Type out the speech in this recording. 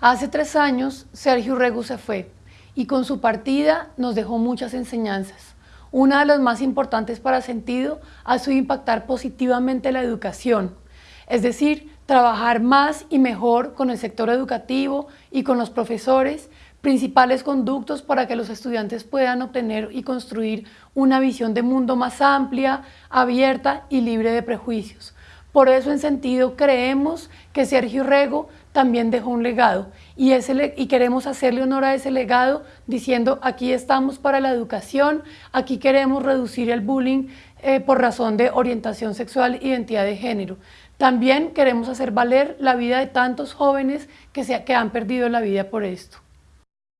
Hace tres años, Sergio Rego se fue y con su partida nos dejó muchas enseñanzas. Una de las más importantes para Sentido ha sido impactar positivamente la educación, es decir, trabajar más y mejor con el sector educativo y con los profesores, principales conductos para que los estudiantes puedan obtener y construir una visión de mundo más amplia, abierta y libre de prejuicios. Por eso en sentido creemos que Sergio Rego también dejó un legado y, y queremos hacerle honor a ese legado diciendo aquí estamos para la educación, aquí queremos reducir el bullying eh, por razón de orientación sexual, identidad de género. También queremos hacer valer la vida de tantos jóvenes que, se, que han perdido la vida por esto.